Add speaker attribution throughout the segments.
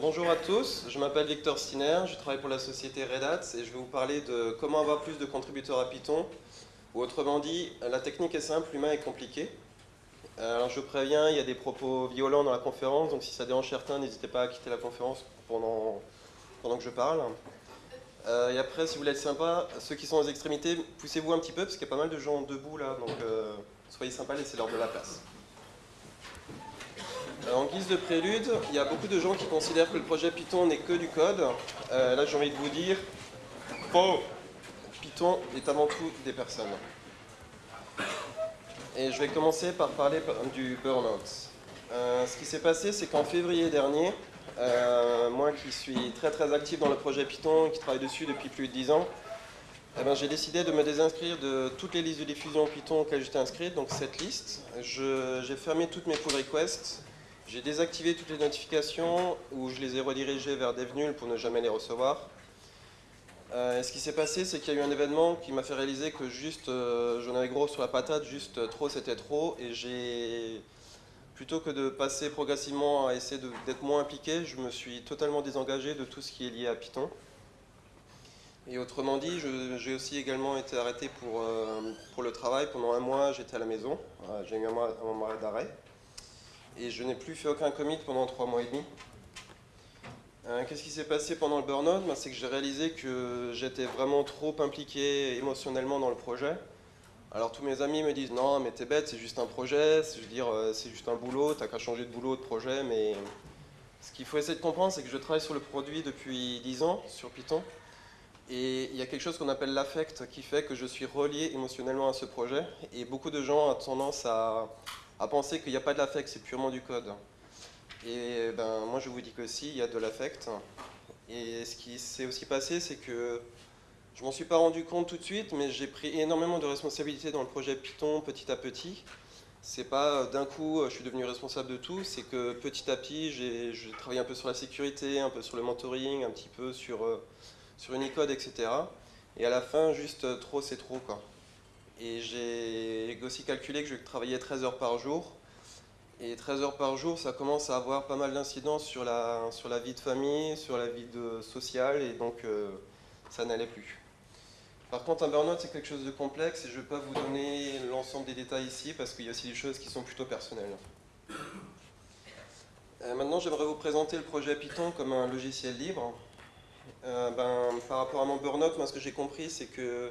Speaker 1: bonjour à tous, je m'appelle Victor Stiner, je travaille pour la société Red Hat et je vais vous parler de comment avoir plus de contributeurs à Python, ou autrement dit, la technique est simple, l'humain est compliqué. Alors je préviens, il y a des propos violents dans la conférence, donc si ça dérange certains, n'hésitez pas à quitter la conférence pendant, pendant que je parle. Euh, et après, si vous voulez être sympa, ceux qui sont aux extrémités, poussez-vous un petit peu, parce qu'il y a pas mal de gens debout là, donc euh, soyez sympa, laissez-leur de la place. Euh, en guise de prélude, il y a beaucoup de gens qui considèrent que le projet Python n'est que du code. là, j'ai envie de vous dire, Python est avant tout des personnes. Et je vais commencer par parler du burn-out. ce qui s'est passé, c'est qu'en février dernier, euh, moi qui suis très très actif dans le projet Python, qui travaille dessus depuis plus de 10 ans, eh ben, j'ai décidé de me désinscrire de toutes les listes de diffusion Python auxquelles j'étais inscrit, donc cette liste. J'ai fermé toutes mes pull requests, j'ai désactivé toutes les notifications ou je les ai redirigées vers DevNull pour ne jamais les recevoir. Euh, ce qui s'est passé, c'est qu'il y a eu un événement qui m'a fait réaliser que juste, euh, j'en avais gros sur la patate, juste trop c'était trop, et j'ai plutôt que de passer progressivement à essayer d'être moins impliqué, je me suis totalement désengagé de tout ce qui est lié à Python. Et autrement dit, j'ai aussi également été arrêté pour, euh, pour le travail. Pendant un mois, j'étais à la maison. J'ai eu un mois, d'arrêt. Et je n'ai plus fait aucun commit pendant trois mois et demi. Euh, qu'est-ce qui s'est passé pendant le burn-out? Ben, C'est que j'ai réalisé que j'étais vraiment trop impliqué émotionnellement dans le projet. Alors tous mes amis me disent non mais t'es bête, c'est juste un projet, je veux dire euh, c'est juste un boulot, t'as qu'à changer de boulot, de projet, mais ce qu'il faut essayer de comprendre c'est que je travaille sur le produit depuis 10 ans sur Python. Et il y a quelque chose qu'on appelle l'affect qui fait que je suis relié émotionnellement à ce projet. Et beaucoup de gens ont tendance à, penser qu'il n'y a pas de l'affect, c'est purement du code. Et ben moi je vous dis que si, il y a de l'affect. Et ce qui s'est aussi passé c'est que je m'en suis pas rendu compte tout de suite, mais j'ai pris énormément de responsabilités dans le projet Python petit à petit. C'est pas euh, d'un coup euh, je suis devenu responsable de tout, c'est que petit à petit j'ai travaillé un peu sur la sécurité, un peu sur le mentoring, un petit peu sur, euh, sur Unicode, etc. Et à la fin, juste trop c'est trop quoi. Et j'ai aussi calculé que je travaillais 13 heures par jour. Et 13 heures par jour, ça commence à avoir pas mal d'incidence sur la, sur la vie de famille, sur la vie sociale, et donc ça n'allait plus. Par contre, un burn-out, c'est quelque chose de complexe et je ne vais pas vous donner l'ensemble des détails ici parce qu'il y a aussi des choses qui sont plutôt personnelles. Euh, maintenant, j'aimerais vous présenter le projet Python comme un logiciel libre. Euh, ben, par rapport à mon burn-out, moi, ce que j'ai compris, c'est que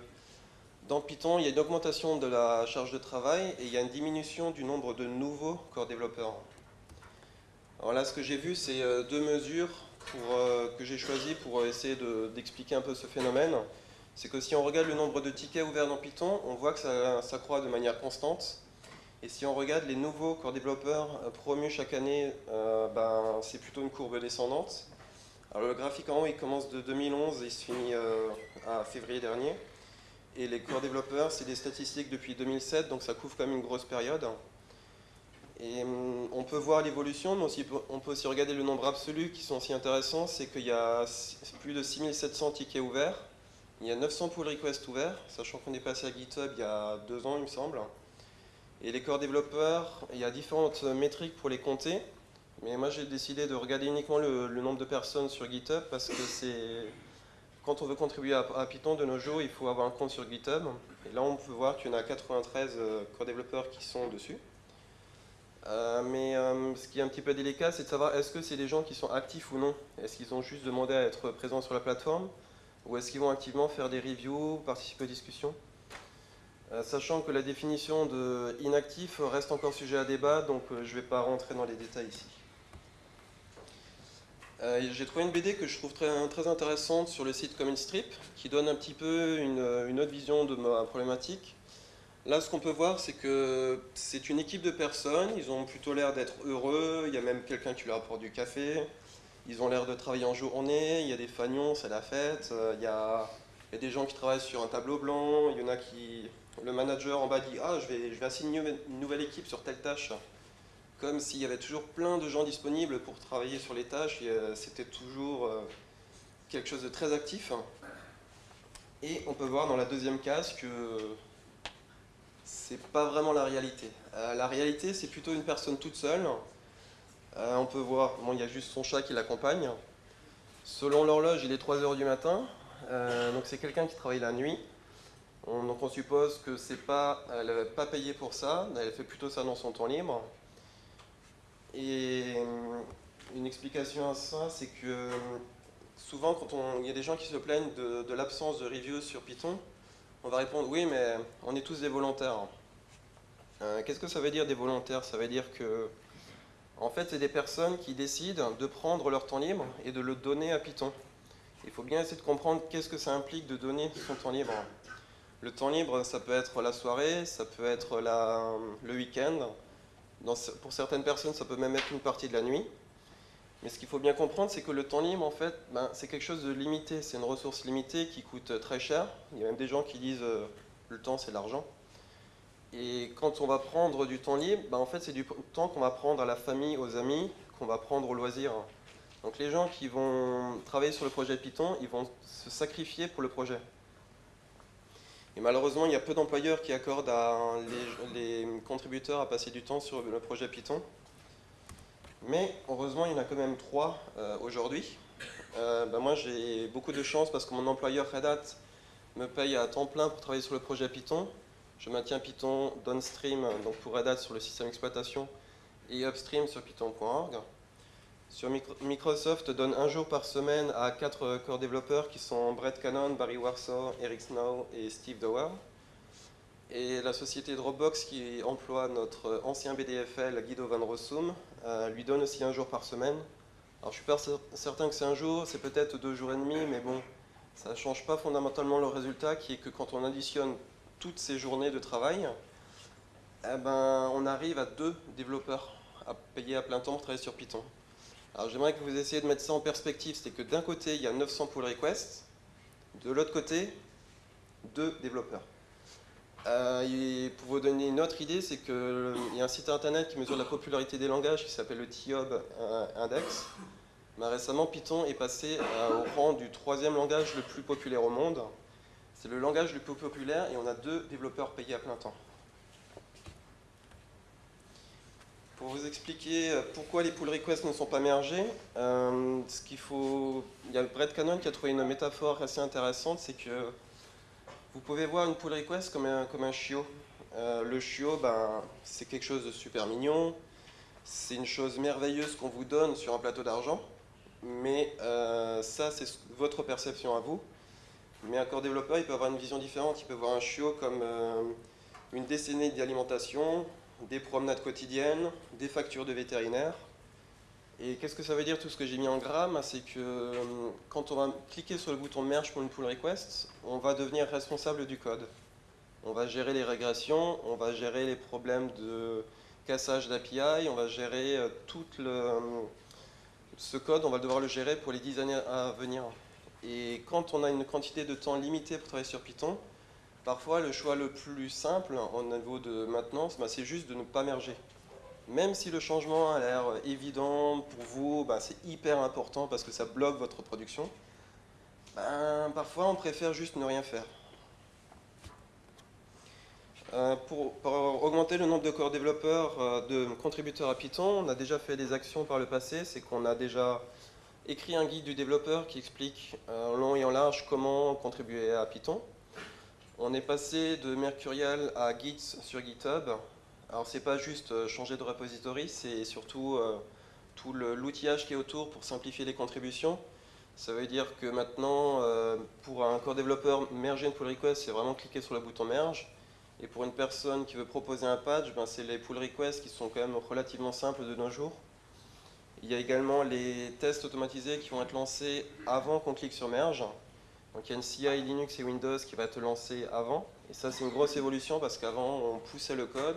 Speaker 1: dans Python, il y a une augmentation de la charge de travail et il y a une diminution du nombre de nouveaux corps développeurs. Alors là, ce que j'ai vu, c'est euh, deux mesures que j'ai choisies pour essayer d'expliquer un peu ce phénomène c'est que si on regarde le nombre de tickets ouverts dans Python, on voit que ça, croît de manière constante. Et si on regarde les nouveaux corps développeurs euh, promus chaque année, euh, ben, c'est plutôt une courbe descendante. Alors le graphique en haut, il commence de 2011 et il se finit euh, à février dernier. Et les corps développeurs, c'est des statistiques depuis 2007, donc ça couvre quand même une grosse période. Et hum, on peut voir l'évolution, mais on peut aussi regarder le nombre absolu qui sont aussi intéressants, c'est qu'il y a plus de 6700 tickets ouverts, il y a 900 pull requests ouverts, sachant qu'on est passé à GitHub il y a deux ans, il me semble. Et les corps développeurs, il y a différentes métriques pour les compter. Mais moi, j'ai décidé de regarder uniquement le, nombre de personnes sur GitHub parce que c'est... Quand on veut contribuer à, Python de nos jours, il faut avoir un compte sur GitHub. Et là, on peut voir qu'il y en a 93 euh, corps développeurs qui sont dessus. Euh, mais euh, ce qui est un petit peu délicat, c'est de savoir est-ce que c'est des gens qui sont actifs ou non? Est-ce qu'ils ont juste demandé à être présents sur la plateforme? Ou est-ce qu'ils vont activement faire des reviews, participer aux discussions? Sachant que la définition de inactif reste encore sujet à débat, donc je ne vais pas rentrer dans les détails ici. Euh, j'ai trouvé une BD que je trouve très, intéressante sur le site Common Strip, qui donne un petit peu une, autre vision de ma problématique. Là, ce qu'on peut voir, c'est que c'est une équipe de personnes, ils ont plutôt l'air d'être heureux, il y a même quelqu'un qui leur apporte du café, ils ont l'air de travailler en journée, il y a des fagnons, c'est la fête, euh, il y, a, des gens qui travaillent sur un tableau blanc, il y en a qui... Le manager en bas dit « Ah, je vais assigner une nouvelle équipe sur telle tâche », comme s'il y avait toujours plein de gens disponibles pour travailler sur les tâches, c'était toujours euh, quelque chose de très actif. Et on peut voir dans la deuxième case que c'est pas vraiment la réalité. Euh, la réalité, c'est plutôt une personne toute seule, on peut voir, bon, il y a juste son chat qui l'accompagne. Selon l'horloge, il est 3 heures du matin. donc c'est quelqu'un qui travaille la nuit. donc on suppose que c'est pas, elle n'est pas payée pour ça, elle fait plutôt ça dans son temps libre. Et une explication à ça, c'est que souvent quand il y a des gens qui se plaignent de, l'absence de reviews sur Python, on va répondre oui mais on est tous des volontaires. Euh, qu'est-ce que ça veut dire des volontaires? Ça veut dire que en fait c'est des personnes qui décident de prendre leur temps libre et de le donner à Python. Il faut bien essayer de comprendre qu'est-ce que ça implique de donner son temps libre. Le temps libre, ça peut être la soirée, ça peut être le week-end. Pour certaines personnes, ça peut même être une partie de la nuit. Mais ce qu'il faut bien comprendre, c'est que le temps libre, en fait, ben, c'est quelque chose de limité. C'est une ressource limitée qui coûte très cher. Il y a même des gens qui disent euh, le temps, c'est l'argent. Et quand on va prendre du temps libre, ben, en fait, c'est du temps qu'on va prendre à la famille, aux amis, qu'on va prendre au loisir. Donc les gens qui vont travailler sur le projet Python, ils vont se sacrifier pour le projet. Et malheureusement, il y a peu d'employeurs qui accordent à les, contributeurs à passer du temps sur le projet Python. Mais heureusement, il y en a quand même trois euh, aujourd'hui. Euh, ben moi, j'ai beaucoup de chance parce que mon employeur Red Hat me paye à temps plein pour travailler sur le projet Python. Je maintiens Python downstream, donc pour Red Hat sur le système d'exploitation, et upstream sur python.org. Microsoft donne un jour par semaine à quatre core développeurs qui sont Brett Cannon, Barry Warsaw, Eric Snow et Steve Dower. Et la société Dropbox qui emploie notre ancien BDFL Guido Van Rossum euh, lui donne aussi un jour par semaine. Alors je suis pas certain que c'est un jour, c'est peut-être deux jours et demi, mais bon, ça ne change pas fondamentalement le résultat qui est que quand on additionne toutes ces journées de travail, eh ben, on arrive à deux développeurs à payer à plein temps pour travailler sur Python. Alors j'aimerais que vous essayiez de mettre ça en perspective, c'est que d'un côté il y a 900 pull requests, de l'autre côté, deux développeurs. Euh, pour vous donner une autre idée, c'est qu'il y a un site internet qui mesure la popularité des langages qui s'appelle le TIOB Index. Mais récemment, Python est passé euh, au rang du troisième langage le plus populaire au monde. C'est le langage le plus populaire et on a deux développeurs payés à plein temps. Pour vous expliquer euh, pourquoi les pull requests ne sont pas mergés, ce qu'il faut, il y a Brett Cannon qui a trouvé une métaphore assez intéressante, c'est que vous pouvez voir une pull request comme un, comme un chiot. Euh, le chiot, ben, c'est quelque chose de super mignon, c'est une chose merveilleuse qu'on vous donne sur un plateau d'argent, mais euh, ça, c'est votre perception à vous. Mais un corps développeur, il peut avoir une vision différente. Il peut voir un chiot comme euh, une décennie d'alimentation, des promenades quotidiennes, des factures de vétérinaire, et qu'est-ce que ça veut dire tout ce que j'ai mis en grammes? C'est que euh, quand on va cliquer sur le bouton merge pour une pull request, on va devenir responsable du code. On va gérer les régressions, on va gérer les problèmes de cassage d'API, on va gérer euh, tout euh, ce code, on va devoir le gérer pour les 10 années à venir. Et quand on a une quantité de temps limitée pour travailler sur Python, parfois le choix le plus simple au niveau de maintenance, bah, c'est juste de ne pas merger même si le changement a l'air évident pour vous, bah, c'est hyper important parce que ça bloque votre production, ben, parfois on préfère juste ne rien faire. Euh, pour, augmenter le nombre de corps développeurs, euh, de contributeurs à Python, on a déjà fait des actions par le passé, c'est qu'on a déjà écrit un guide du développeur qui explique euh, en long et en large comment contribuer à Python. On est passé de Mercurial à Git sur GitHub, alors c'est pas juste euh, changer de repository, c'est surtout euh, tout l'outillage qui est autour pour simplifier les contributions. Ça veut dire que maintenant, euh, pour un core développeur, merger une pull request, c'est vraiment cliquer sur le bouton merge. Et pour une personne qui veut proposer un patch, ben c'est les pull requests qui sont quand même relativement simples de nos jours. Il y a également les tests automatisés qui vont être lancés avant qu'on clique sur merge. Donc il y a une CI Linux et Windows qui va être lancée avant. Et ça c'est une grosse évolution parce qu'avant on poussait le code,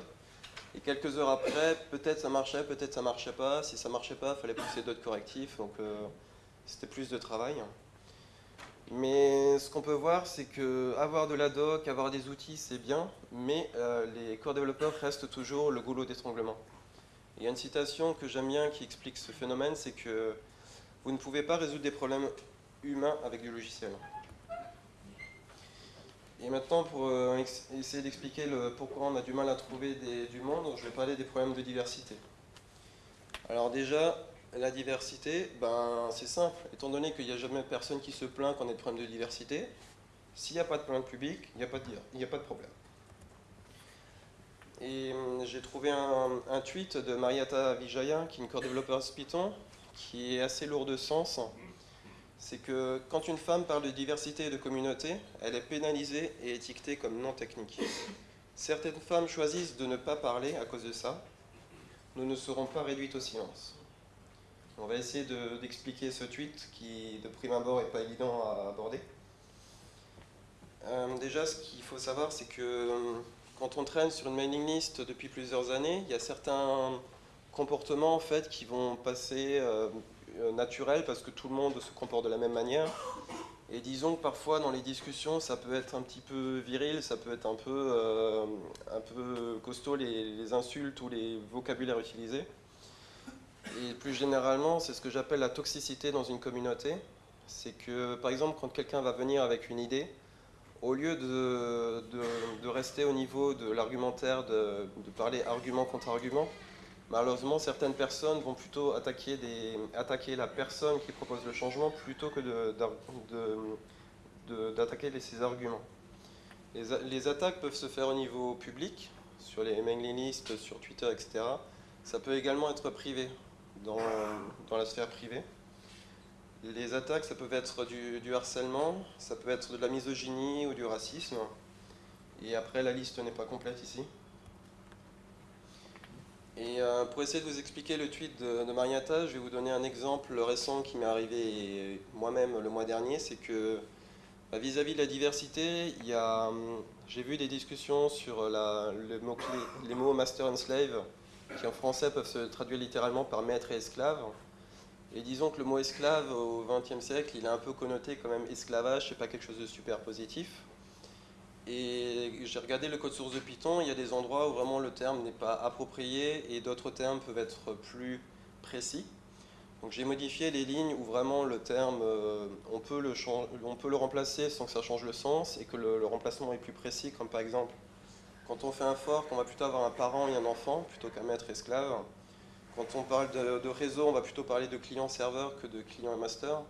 Speaker 1: et quelques heures après, peut-être ça marchait, peut-être ça marchait pas. Si ça marchait pas, il fallait pousser d'autres correctifs, donc euh, c'était plus de travail. Mais ce qu'on peut voir, c'est que avoir de la doc, avoir des outils, c'est bien, mais euh, les core développeurs restent toujours le goulot d'étranglement. Il y a une citation que j'aime bien qui explique ce phénomène, c'est que vous ne pouvez pas résoudre des problèmes humains avec du logiciel. Et maintenant, pour euh, essayer d'expliquer pourquoi on a du mal à trouver du monde, je vais parler des problèmes de diversité. Alors déjà, la diversité, ben, c'est simple. Étant donné qu'il n'y a jamais personne qui se plaint qu'on ait de problème de diversité, s'il n'y a pas de plainte publique, il n'y a, pas de, a pas de problème. Et hum, j'ai trouvé un, tweet de Mariata Vijaya, qui est une core développeuse Python, qui est assez lourd de sens. C'est que quand une femme parle de diversité et de communauté, elle est pénalisée et étiquetée comme non technique. Certaines femmes choisissent de ne pas parler à cause de ça. Nous ne serons pas réduites au silence. On va essayer d'expliquer ce tweet qui, de prime abord, n'est pas évident à aborder. Euh, déjà, ce qu'il faut savoir, c'est que euh, quand on traîne sur une mailing list depuis plusieurs années, il y a certains comportements en fait qui vont passer euh, naturels parce que tout le monde se comporte de la même manière. Et disons que parfois dans les discussions, ça peut être un petit peu viril, ça peut être un peu, un peu costaud les, insultes ou les vocabulaires utilisés. Et plus généralement, c'est ce que j'appelle la toxicité dans une communauté. C'est que par exemple, quand quelqu'un va venir avec une idée, au lieu de, de, rester au niveau de l'argumentaire, de, parler argument contre argument, malheureusement, certaines personnes vont plutôt attaquer, la personne qui propose le changement plutôt que d'attaquer ses arguments. Les, attaques peuvent se faire au niveau public, sur les mailing lists, sur Twitter, etc. Ça peut également être privé, dans la sphère privée. Les attaques, ça peut être du, harcèlement, ça peut être de la misogynie ou du racisme. Et après, la liste n'est pas complète ici. Et euh, pour essayer de vous expliquer le tweet de, Marietta, je vais vous donner un exemple récent qui m'est arrivé moi-même le mois dernier. C'est que bah, vis-à-vis de la diversité, hum, j'ai vu des discussions sur les mots master and slave, qui en français peuvent se traduire littéralement par maître et esclave. Et disons que le mot esclave au XXe siècle, il est un peu connoté quand même esclavage, c'est pas quelque chose de super positif. Et j'ai regardé le code source de Python, il y a des endroits où vraiment le terme n'est pas approprié et d'autres termes peuvent être plus précis. Donc j'ai modifié les lignes où vraiment le terme, euh, on, peut le on, peut le remplacer sans que ça change le sens et que le, remplacement est plus précis, comme par exemple quand on fait un fork, on va plutôt avoir un parent et un enfant plutôt qu'un maître esclave. Quand on parle de, réseau, on va plutôt parler de client-serveur que de client et master.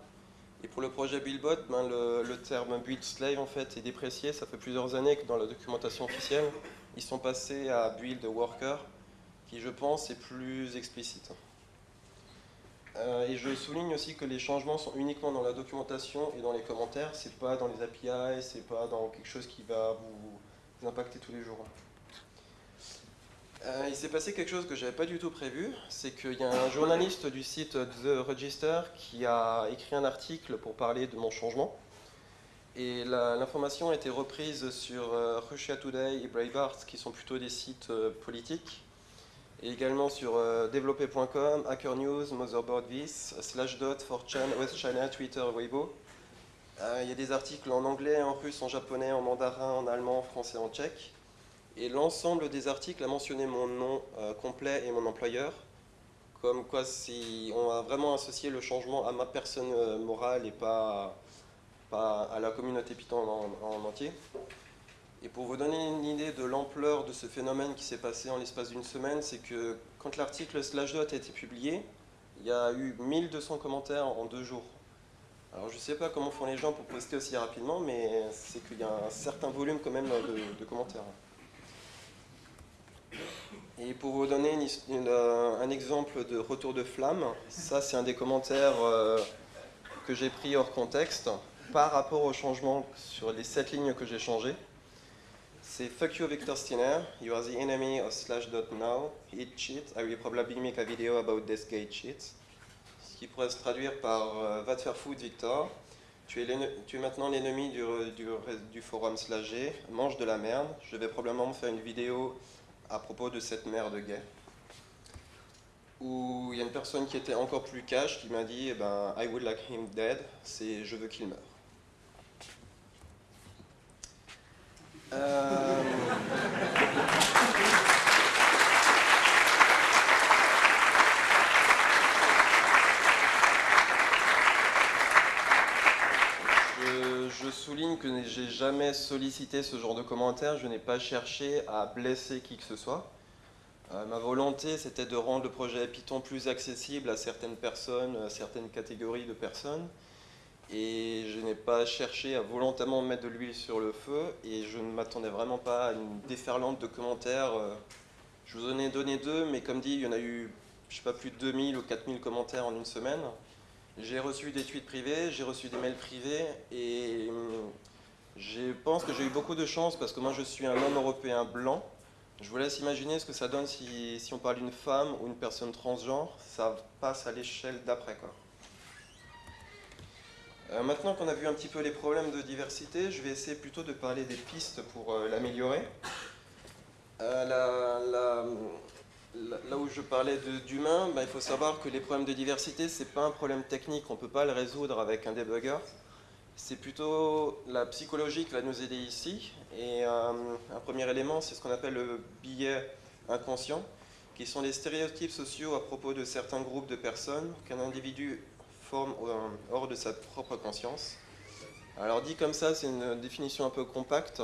Speaker 1: Et pour le projet Buildbot, ben le, terme build slave en fait est déprécié. Ça fait plusieurs années que dans la documentation officielle, ils sont passés à build worker, qui je pense est plus explicite. Euh, et je souligne aussi que les changements sont uniquement dans la documentation et dans les commentaires, c'est pas dans les API, c'est pas dans quelque chose qui va vous impacter tous les jours. Euh, il s'est passé quelque chose que je n'avais pas du tout prévu, c'est qu'il y a un journaliste du site The Register qui a écrit un article pour parler de mon changement. Et l'information a été reprise sur euh, Russia Today et Breitbart, qui sont plutôt des sites euh, politiques, et également sur développé.com, Hacker News, Motherboard Vis, Slashdot, 4chan, West China, Twitter, Weibo. il y a des articles en anglais, en russe, en japonais, en mandarin, en allemand, en français, en tchèque. Et l'ensemble des articles a mentionné mon nom euh, complet et mon employeur, comme quoi si on a vraiment associé le changement à ma personne euh, morale et pas, pas, à la communauté Python en, entier. Et pour vous donner une idée de l'ampleur de ce phénomène qui s'est passé en l'espace d'une semaine, c'est que quand l'article Slashdot a été publié, il y a eu 1200 commentaires en deux jours. Alors je ne sais pas comment font les gens pour poster aussi rapidement, mais c'est qu'il y a un certain volume quand même de commentaires. Et pour vous donner euh, un exemple de retour de flamme, ça c'est un des commentaires euh, que j'ai pris hors contexte par rapport au changement sur les sept lignes que j'ai changées. C'est Fuck you Victor Steiner, you are the enemy of slash.now, hit shit, I will probably make a video about this gate shit. Ce qui pourrait se traduire par euh, Va te faire foutre Victor, tu es, maintenant l'ennemi du, forum slash G, mange de la merde, je vais probablement faire une vidéo à propos de cette mère de gay, où il y a une personne qui était encore plus cash qui m'a dit eh ben, I would like him dead, c'est je veux qu'il meure. Euh, je souligne que j'ai jamais sollicité ce genre de commentaires, je n'ai pas cherché à blesser qui que ce soit. Euh, ma volonté, c'était de rendre le projet Python plus accessible à certaines personnes, à certaines catégories de personnes. Et je n'ai pas cherché à volontairement mettre de l'huile sur le feu, et je ne m'attendais vraiment pas à une déferlante de commentaires. Euh, je vous en ai donné deux, mais comme dit, il y en a eu, je sais pas, plus de 2000 ou 4000 commentaires en une semaine. J'ai reçu des tweets privés, j'ai reçu des mails privés, et hum, je pense que j'ai eu beaucoup de chance parce que moi je suis un homme européen blanc, je vous laisse imaginer ce que ça donne si, on parle d'une femme ou une personne transgenre, ça passe à l'échelle d'après. Euh, maintenant qu'on a vu un petit peu les problèmes de diversité, je vais essayer plutôt de parler des pistes pour euh, l'améliorer. Euh, là où je parlais d'humain, bah, il faut savoir que les problèmes de diversité, ce n'est pas un problème technique, on ne peut pas le résoudre avec un debugger. C'est plutôt la psychologie qui va nous aider ici. Et euh, un premier élément, c'est ce qu'on appelle le biais inconscient, qui sont les stéréotypes sociaux à propos de certains groupes de personnes qu'un individu forme hors de sa propre conscience. Alors dit comme ça, c'est une définition un peu compacte.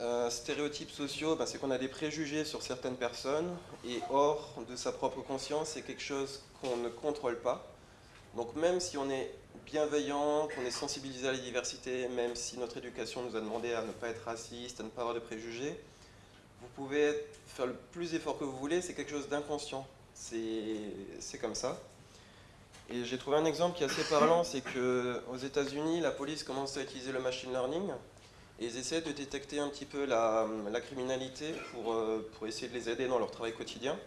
Speaker 1: Euh, stéréotypes sociaux, ben, c'est qu'on a des préjugés sur certaines personnes, et hors de sa propre conscience, c'est quelque chose qu'on ne contrôle pas. Donc même si on est bienveillant, qu'on est sensibilisé à la diversité, même si notre éducation nous a demandé à ne pas être raciste, à ne pas avoir de préjugés, vous pouvez faire le plus d'efforts que vous voulez, c'est quelque chose d'inconscient. C'est comme ça. Et j'ai trouvé un exemple qui est assez parlant, c'est qu'aux États-Unis, la police commence à utiliser le machine learning et ils essaient de détecter un petit peu la, criminalité pour, euh, pour essayer de les aider dans leur travail quotidien.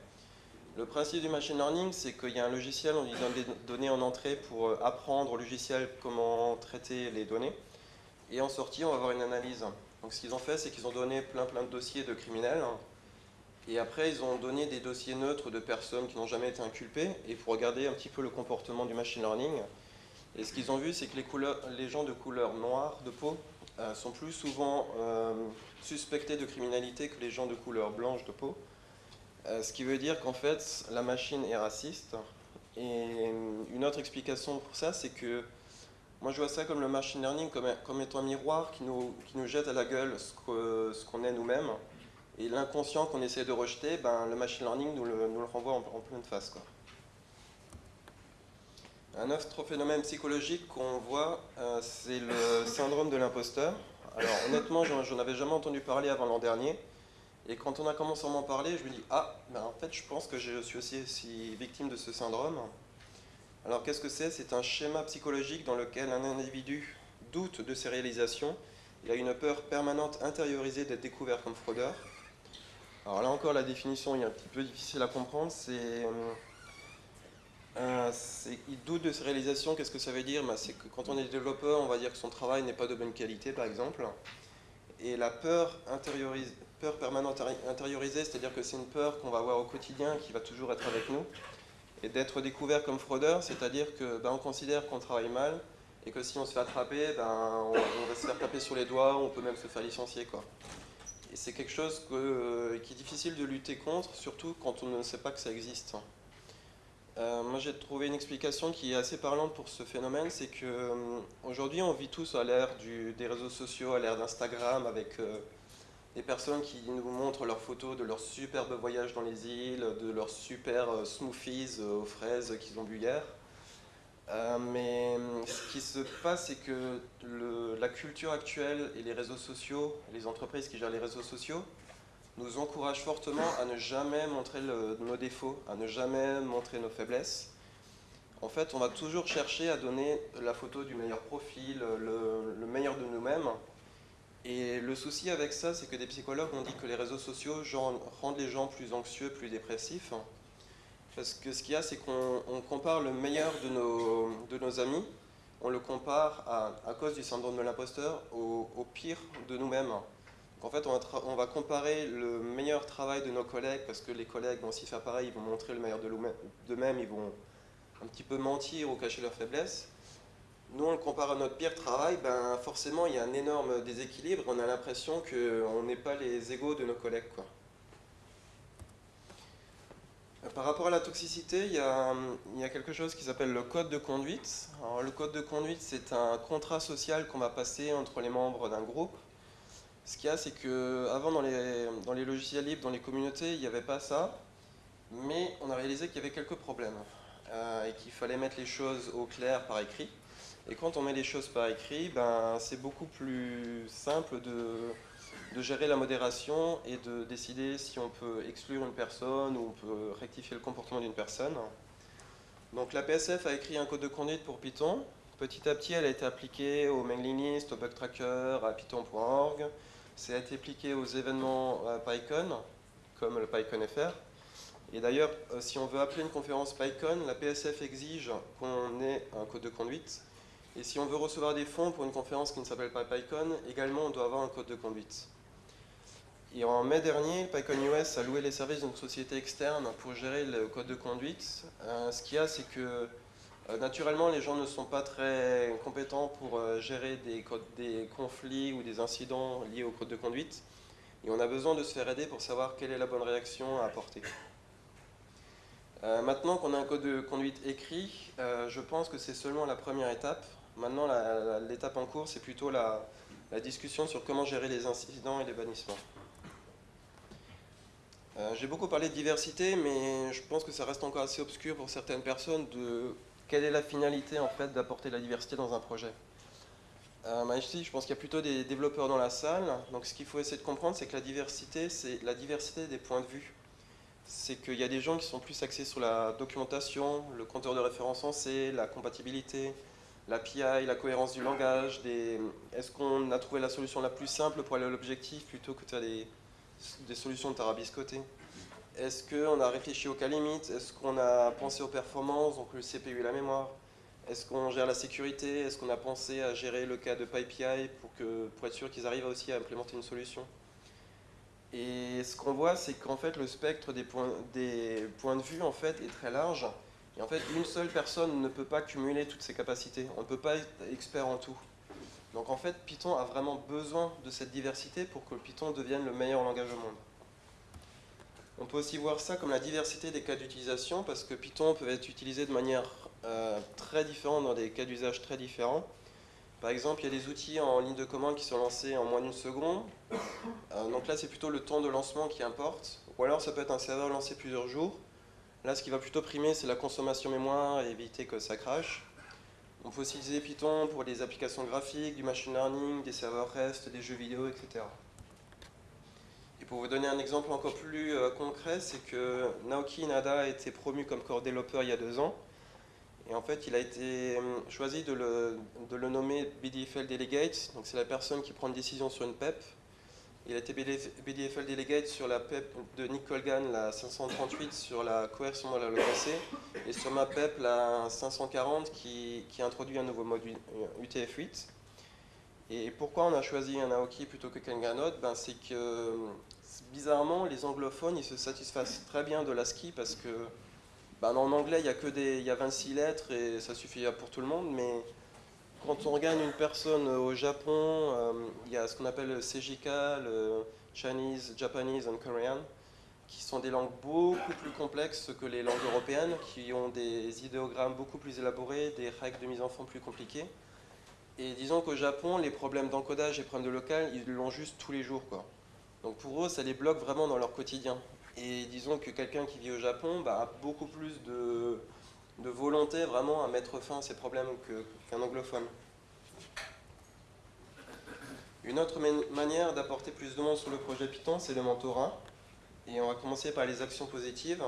Speaker 1: Le principe du machine learning, c'est qu'il y a un logiciel, on lui donne des données en entrée pour euh, apprendre au logiciel comment traiter les données. Et en sortie, on va avoir une analyse. Donc ce qu'ils ont fait, c'est qu'ils ont donné plein plein de dossiers de criminels. Et après, ils ont donné des dossiers neutres de personnes qui n'ont jamais été inculpées, et pour regarder un petit peu le comportement du machine learning. Et ce qu'ils ont vu, c'est que les, gens de couleur noire de peau euh, sont plus souvent euh, suspectés de criminalité que les gens de couleur blanche de peau. Euh, ce qui veut dire qu'en fait, la machine est raciste. Et une autre explication pour ça, c'est que moi je vois ça comme le machine learning, comme, comme étant un miroir qui nous, qui nous jette à la gueule ce qu'on est nous-mêmes. Et l'inconscient qu'on essaie de rejeter, ben, le machine learning nous le, nous le renvoie en, pleine face. Quoi. Un autre phénomène psychologique qu'on voit, euh, c'est le syndrome de l'imposteur. Alors honnêtement, j'en avais jamais entendu parler avant l'an dernier. Et quand on a commencé à m'en parler, je me dis ah, ben en fait, je pense que je suis aussi, victime de ce syndrome. Alors qu'est-ce que c'est? C'est un schéma psychologique dans lequel un individu doute de ses réalisations. Il a une peur permanente intériorisée d'être découvert comme fraudeur. Alors là encore, la définition est un petit peu difficile à comprendre. C'est euh, il doute de ses réalisations. Qu'est-ce que ça veut dire? Ben, C'est que quand on est développeur, on va dire que son travail n'est pas de bonne qualité, par exemple. Et la peur intériorise, peur permanente intériorisée, c'est-à-dire que c'est une peur qu'on va avoir au quotidien, qui va toujours être avec nous. Et d'être découvert comme fraudeur, c'est-à-dire que ben, on considère qu'on travaille mal, et que si on se fait attraper, ben, on, va se faire taper sur les doigts, on peut même se faire licencier. Quoi. Et c'est quelque chose que, qui est difficile de lutter contre, surtout quand on ne sait pas que ça existe. Euh, moi j'ai trouvé une explication qui est assez parlante pour ce phénomène, c'est qu'aujourd'hui euh, on vit tous à l'ère des réseaux sociaux, à l'ère d'Instagram, avec euh, des personnes qui nous montrent leurs photos de leurs superbes voyages dans les îles, de leurs super euh, smoothies euh, aux fraises qu'ils ont bu hier. Euh, mais ce qui se passe, c'est que la culture actuelle et les réseaux sociaux, les entreprises qui gèrent les réseaux sociaux, nous encouragent fortement à ne jamais montrer nos défauts, à ne jamais montrer nos faiblesses. En fait, on va toujours chercher à donner la photo du meilleur profil, le meilleur de nous-mêmes, et le souci avec ça, c'est que des psychologues ont dit que les réseaux sociaux rendent les gens plus anxieux, plus dépressifs. Parce que ce qu'il y a, c'est qu'on compare le meilleur de nos, amis, on le compare à, cause du syndrome de l'imposteur au, pire de nous-mêmes. En fait, on va, comparer le meilleur travail de nos collègues, parce que les collègues vont aussi faire pareil, ils vont montrer le meilleur d'eux-mêmes, ils vont un petit peu mentir ou cacher leurs faiblesses nous on le compare à notre pire travail, ben forcément il y a un énorme déséquilibre, on a l'impression qu'on n'est pas les égaux de nos collègues. Quoi. Par rapport à la toxicité, il y a, quelque chose qui s'appelle le code de conduite. Le code de conduite, c'est un contrat social qu'on va passer entre les membres d'un groupe. Ce qu'il y a, c'est que avant dans les, dans les logiciels libres, dans les communautés, il n'y avait pas ça, mais on a réalisé qu'il y avait quelques problèmes euh, et qu'il fallait mettre les choses au clair par écrit. Et quand on met les choses par écrit, ben, c'est beaucoup plus simple de, de gérer la modération et de décider si on peut exclure une personne ou on peut rectifier le comportement d'une personne. Donc la PSF a écrit un code de conduite pour Python. Petit à petit, elle a été appliquée au mailing list, au bug tracker, à python.org. C'est été appliqué aux événements PyCon, comme le PyCon.fr. Et d'ailleurs, euh, si on veut appeler une conférence PyCon, la PSF exige qu'on ait un code de conduite. Et si on veut recevoir des fonds pour une conférence qui ne s'appelle pas PyCon, également on doit avoir un code de conduite. Et en mai dernier, PyCon US a loué les services d'une société externe pour gérer le code de conduite. Euh, ce qu'il y a, c'est que euh, naturellement, les gens ne sont pas très compétents pour euh, gérer des, des, conflits ou des incidents liés au code de conduite. Et on a besoin de se faire aider pour savoir quelle est la bonne réaction à apporter. maintenant qu'on a un code de conduite écrit, je pense que c'est seulement la première étape. Maintenant, l'étape en cours, c'est plutôt la discussion sur comment gérer les incidents et les bannissements. Euh, j'ai beaucoup parlé de diversité, mais je pense que ça reste encore assez obscur pour certaines personnes de quelle est la finalité en fait d'apporter la diversité dans un projet. Euh, ici, je pense qu'il y a plutôt des développeurs dans la salle. Donc, ce qu'il faut essayer de comprendre, c'est que la diversité, c'est la diversité des points de vue. C'est qu'il y a des gens qui sont plus axés sur la documentation, le compteur de référence en C, la compatibilité, l'API, la cohérence du langage. Est-ce qu'on a trouvé la solution la plus simple pour aller à l'objectif plutôt que tu as des solutions de tarabiscoté Est-ce qu'on a réfléchi aux cas limites Est-ce qu'on a pensé aux performances, donc le CPU et la mémoire? Est-ce qu'on gère la sécurité? Est-ce qu'on a pensé à gérer le cas de PyPI pour être sûr qu'ils arrivent aussi à implémenter une solution? Et ce qu'on voit, c'est qu'en fait, le spectre des points, des points de vue en fait, est très large. Et en fait, une seule personne ne peut pas cumuler toutes ses capacités. On ne peut pas être expert en tout. Donc en fait, Python a vraiment besoin de cette diversité pour que Python devienne le meilleur langage au monde. On peut aussi voir ça comme la diversité des cas d'utilisation, parce que Python peut être utilisé de manière euh, très différente dans des cas d'usage très différents. Par exemple, il y a des outils en ligne de commande qui sont lancés en moins d'une seconde. Euh, donc là, c'est plutôt le temps de lancement qui importe. Ou alors, ça peut être un serveur lancé plusieurs jours. Là, ce qui va plutôt primer, c'est la consommation mémoire et éviter que ça crache. On peut aussi utiliser Python pour des applications graphiques, du machine learning, des serveurs REST, des jeux vidéo, etc. Et pour vous donner un exemple encore plus euh, concret, c'est que Naoki Nada a été promu comme core développeur il y a deux ans. Et en fait, il a été euh, choisi de le, de le nommer BDFL Delegate. Donc c'est la personne qui prend une décision sur une PEP. Il a été BDFL Delegate sur la PEP de Nick Colgan, la 538, sur la coercion la LOKC, et sur ma PEP, la 540, qui, introduit un nouveau mode UTF-8. Et pourquoi on a choisi un Aoki plutôt que Kanganode ben, C'est que, bizarrement, les anglophones, ils se satisfassent très bien de l'ASCII parce que, ben, en anglais, il y, a que il y a 26 lettres et ça suffit pour tout le monde, mais quand on regarde une personne au Japon, euh, il y a ce qu'on appelle le CJK, le Chinese, Japanese and Korean, qui sont des langues beaucoup plus complexes que les langues européennes, qui ont des idéogrammes beaucoup plus élaborés, des règles de mise en forme plus compliquées. Et disons qu'au Japon, les problèmes d'encodage et problèmes de local, ils l'ont juste tous les jours. Quoi. Donc pour eux, ça les bloque vraiment dans leur quotidien. Et disons que quelqu'un qui vit au Japon bah, a beaucoup plus de, de volonté vraiment à mettre fin à ces problèmes qu'un anglophone. Une autre manière d'apporter plus de monde sur le projet Python, c'est le mentorat. Et on va commencer par les actions positives.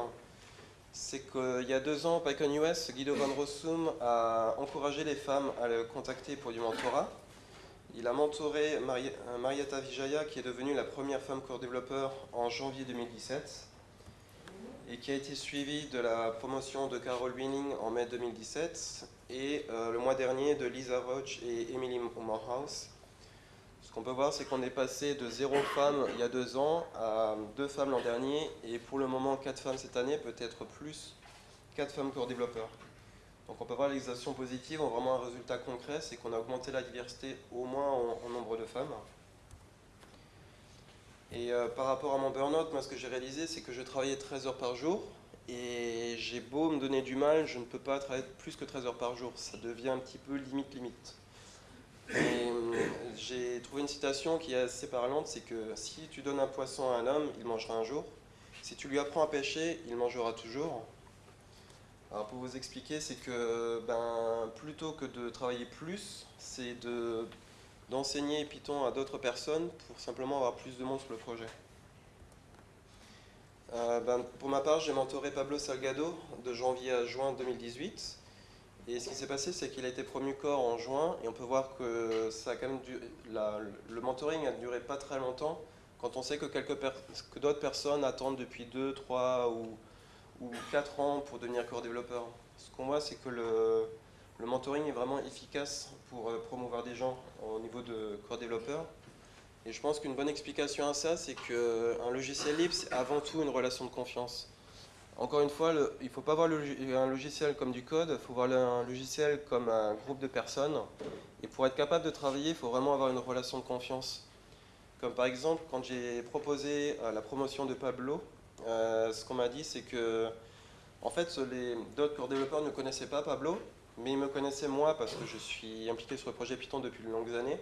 Speaker 1: C'est qu'il y a deux ans, PyCon US, Guido Van Rossum a encouragé les femmes à le contacter pour du mentorat. Il a mentoré Marietta Vijaya, qui est devenue la première femme core développeur en janvier 2017 et qui a été suivi de la promotion de Carol Winning en mai 2017 et euh, le mois dernier de Lisa Roach et Emily Morehouse. Ce qu'on peut voir, c'est qu'on est passé de zéro femme il y a deux ans à deux femmes l'an dernier et pour le moment quatre femmes cette année, peut-être plus, quatre femmes corps développeurs. Donc on peut voir les actions positives ont vraiment un résultat concret, c'est qu'on a augmenté la diversité au moins en nombre de femmes. Et euh, par rapport à mon burn-out, moi ce que j'ai réalisé, c'est que je travaillais 13 heures par jour. Et j'ai beau me donner du mal, je ne peux pas travailler plus que 13 heures par jour. Ça devient un petit peu limite limite. Euh, j'ai trouvé une citation qui est assez parlante, c'est que si tu donnes un poisson à un homme, il mangera un jour. Si tu lui apprends à pêcher, il mangera toujours. Alors pour vous expliquer, c'est que ben, plutôt que de travailler plus, c'est d'enseigner Python à d'autres personnes pour simplement avoir plus de monde sur le projet. Euh, ben, pour ma part, j'ai mentoré Pablo Salgado de janvier à juin 2018. Et ce qui s'est passé, c'est qu'il a été promu corps en juin, et on peut voir que ça quand même le mentoring a duré pas très longtemps, quand on sait que, que d'autres personnes attendent depuis 2, 3 ou, ou 4 ans pour devenir corps développeur. Ce qu'on voit, c'est que le, le, mentoring est vraiment efficace pour euh, promouvoir des gens au niveau de corps développeur. Et je pense qu'une bonne explication à ça, c'est qu'un logiciel libre, c'est avant tout une relation de confiance. Encore une fois, il ne faut pas voir un logiciel comme du code, il faut voir un logiciel comme un groupe de personnes. Et pour être capable de travailler, il faut vraiment avoir une relation de confiance. Comme par exemple, quand j'ai proposé euh, la promotion de Pablo, euh, ce qu'on m'a dit, c'est que en fait, d'autres core développeurs ne connaissaient pas Pablo, mais ils me connaissaient moi parce que je suis impliqué sur le projet Python depuis de longues années.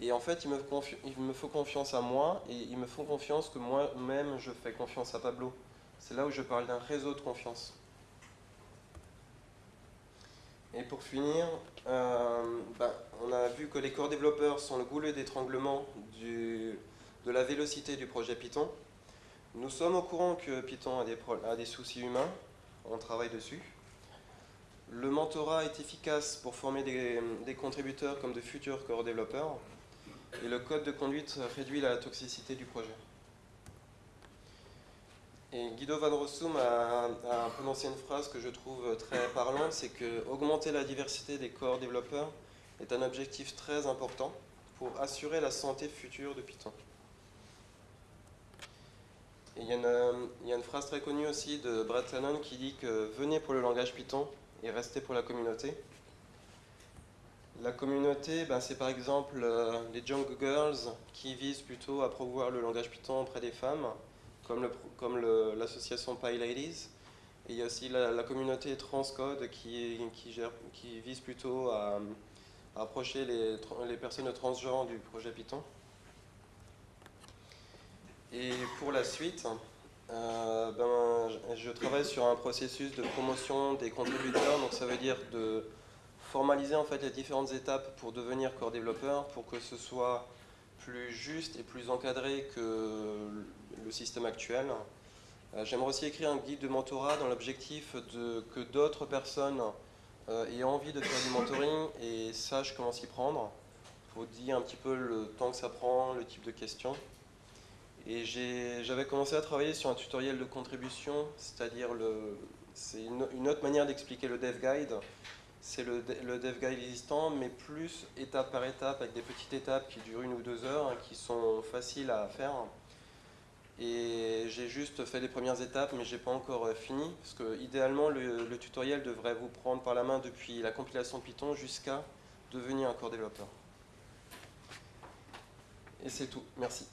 Speaker 1: Et en fait, il me, il me faut confiance à moi et ils me font confiance que moi-même, je fais confiance à Pablo. C'est là où je parle d'un réseau de confiance. Et pour finir, euh, ben, on a vu que les corps développeurs sont le goulet d'étranglement de la vélocité du projet Python. Nous sommes au courant que Python a des, a des soucis humains, on travaille dessus. Le mentorat est efficace pour former des, contributeurs comme de futurs corps développeurs. Et le code de conduite réduit la toxicité du projet. Et Guido van Rossum a, prononcé une phrase que je trouve très parlante, c'est que augmenter la diversité des corps développeurs est un objectif très important pour assurer la santé future de Python. il, y a une, il y, a une, phrase très connue aussi de Brad Tannen qui dit que venez pour le langage Python et restez pour la communauté. La communauté, ben, c'est par exemple euh, les Jungle Girls qui visent plutôt à promouvoir le langage Python auprès des femmes comme l'association Pi Ladies. Et il y a aussi la, communauté Transcode qui, vise plutôt à, approcher les, personnes transgenres du projet Python. Et pour la suite, euh, ben, je travaille sur un processus de promotion des contributeurs, donc ça veut dire de formaliser en fait les différentes étapes pour devenir core développeur, pour que ce soit plus juste et plus encadré que le système actuel. Euh, j'aimerais aussi écrire un guide de mentorat dans l'objectif que d'autres personnes euh, aient envie de faire du mentoring et sachent comment s'y prendre. Il faut dire un petit peu le temps que ça prend, le type de questions. Et j'avais commencé à travailler sur un tutoriel de contribution, c'est-à-dire c'est une, autre manière d'expliquer le dev guide. C'est le, dev guide existant, mais plus étape par étape, avec des petites étapes qui durent une ou deux heures, hein, qui sont faciles à faire. Et j'ai juste fait les premières étapes, mais j'ai pas encore euh, fini, parce que idéalement le, le, tutoriel devrait vous prendre par la main depuis la compilation Python jusqu'à devenir un core développeur. Et c'est tout. Merci.